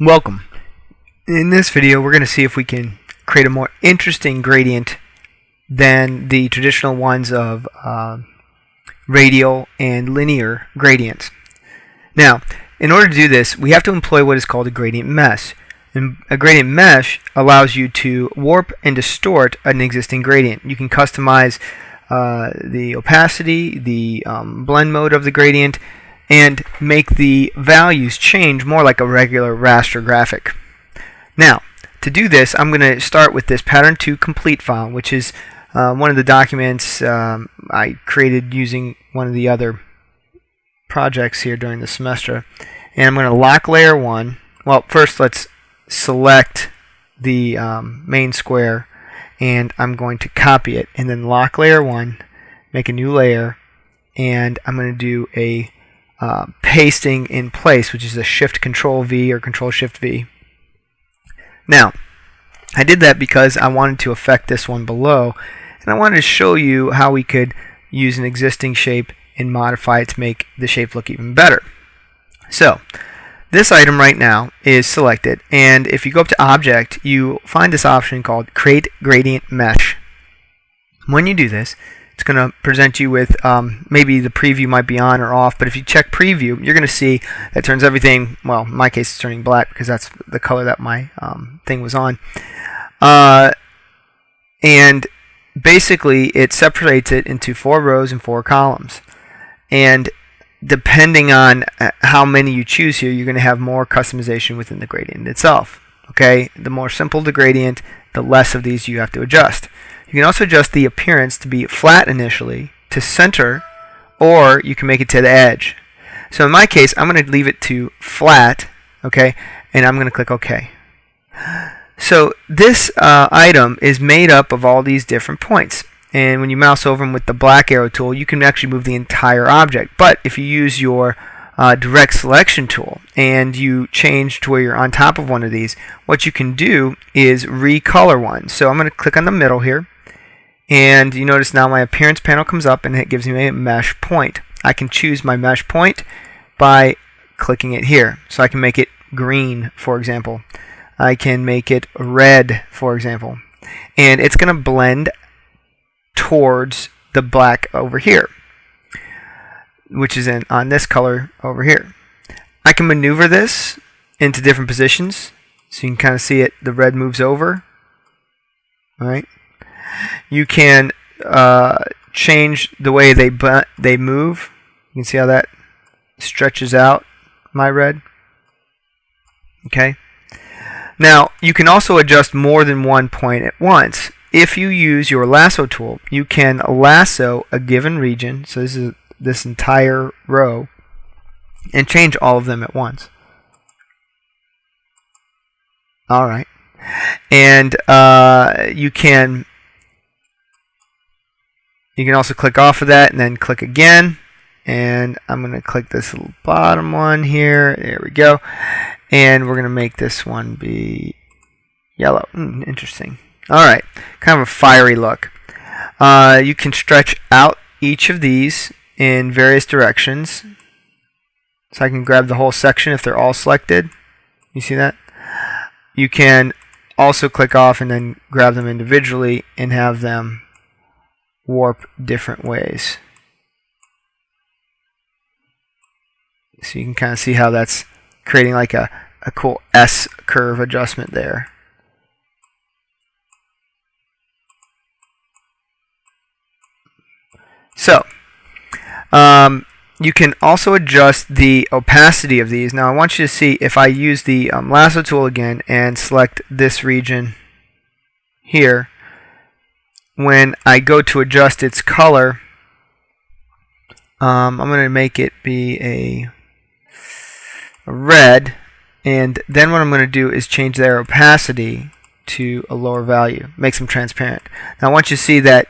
Welcome. In this video we're going to see if we can create a more interesting gradient than the traditional ones of uh, radial and linear gradients. Now, in order to do this, we have to employ what is called a gradient mesh. And a gradient mesh allows you to warp and distort an existing gradient. You can customize uh, the opacity, the um, blend mode of the gradient, and make the values change more like a regular raster graphic. Now, to do this, I'm going to start with this pattern to complete file, which is uh, one of the documents um, I created using one of the other projects here during the semester. And I'm going to lock layer 1. Well, first let's select the um, main square and I'm going to copy it and then lock layer 1, make a new layer, and I'm going to do a uh, pasting in place, which is a Shift Control V or Control Shift V. Now, I did that because I wanted to affect this one below, and I wanted to show you how we could use an existing shape and modify it to make the shape look even better. So, this item right now is selected, and if you go up to Object, you find this option called Create Gradient Mesh. When you do this, it's going to present you with um, maybe the preview might be on or off but if you check preview you're going to see that turns everything well in my case it's turning black because that's the color that my um, thing was on. Uh, and basically it separates it into four rows and four columns. And depending on uh, how many you choose here you're going to have more customization within the gradient itself okay? The more simple the gradient the less of these you have to adjust you can also adjust the appearance to be flat initially, to center, or you can make it to the edge. So in my case, I'm going to leave it to flat, okay, and I'm going to click OK. So this uh, item is made up of all these different points. And when you mouse over them with the black arrow tool, you can actually move the entire object. But if you use your uh, direct selection tool and you change to where you're on top of one of these, what you can do is recolor one. So I'm going to click on the middle here and you notice now my appearance panel comes up and it gives me a mesh point. I can choose my mesh point by clicking it here. So I can make it green, for example. I can make it red, for example. And it's going to blend towards the black over here, which is in on this color over here. I can maneuver this into different positions. So you can kind of see it, the red moves over. All right you can uh, change the way they they move. You can see how that stretches out my red. Okay. Now, you can also adjust more than one point at once. If you use your lasso tool, you can lasso a given region, so this is this entire row, and change all of them at once. All right. And uh, you can you can also click off of that and then click again. And I'm going to click this little bottom one here. There we go. And we're going to make this one be yellow. Mm, interesting. All right. Kind of a fiery look. Uh, you can stretch out each of these in various directions. So I can grab the whole section if they're all selected. You see that? You can also click off and then grab them individually and have them warp different ways. So you can kind of see how that's creating like a, a cool S curve adjustment there. So, um, you can also adjust the opacity of these. Now I want you to see if I use the um, lasso tool again and select this region here, when I go to adjust its color, um, I'm going to make it be a, red. And then what I'm going to do is change their opacity to a lower value. Makes them transparent. Now I want you see that,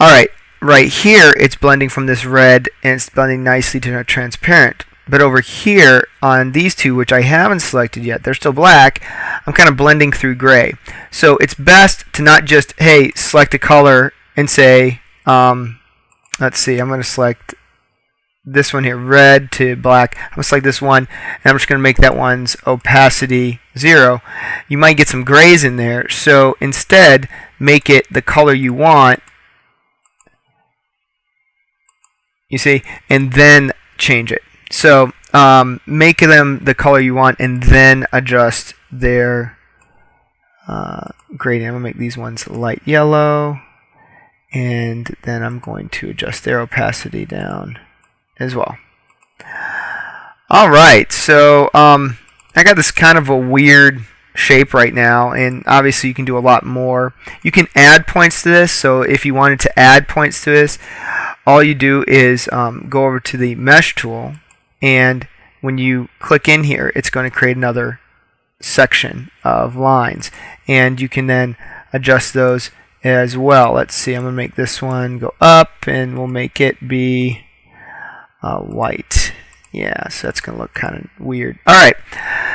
alright, right here it's blending from this red and it's blending nicely to transparent. But over here on these two, which I haven't selected yet, they're still black, I'm kind of blending through gray. So it's best to not just, hey, select a color and say, um, let's see, I'm going to select this one here, red to black. I'm going to select this one, and I'm just going to make that one's opacity 0. You might get some grays in there, so instead, make it the color you want, you see, and then change it. So um, make them the color you want, and then adjust their uh, gradient. I'm going to make these ones light yellow, and then I'm going to adjust their opacity down as well. All right, so um, I got this kind of a weird shape right now, and obviously you can do a lot more. You can add points to this, so if you wanted to add points to this, all you do is um, go over to the mesh tool, and when you click in here, it's going to create another section of lines, and you can then adjust those as well. Let's see, I'm going to make this one go up, and we'll make it be uh, white. Yeah, so that's going to look kind of weird. All right,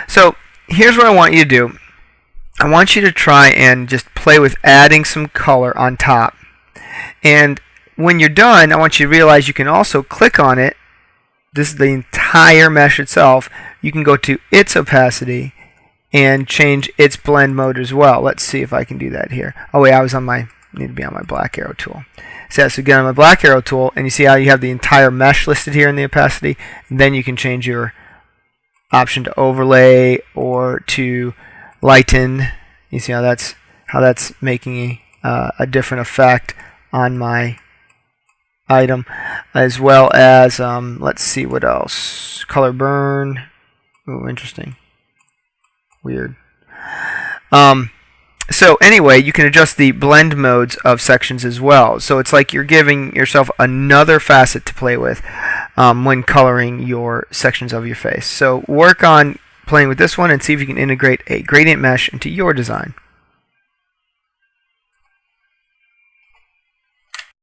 so here's what I want you to do. I want you to try and just play with adding some color on top. And when you're done, I want you to realize you can also click on it. This is the entire mesh itself. You can go to its opacity and change its blend mode as well. Let's see if I can do that here. Oh wait, I was on my need to be on my black arrow tool. So, so again on my black arrow tool and you see how you have the entire mesh listed here in the opacity then you can change your option to overlay or to lighten. You see how that's how that's making a, uh, a different effect on my item as well as um, let's see what else color burn oh interesting weird um, so anyway, you can adjust the blend modes of sections as well. So it's like you're giving yourself another facet to play with um, when coloring your sections of your face. So work on playing with this one and see if you can integrate a gradient mesh into your design.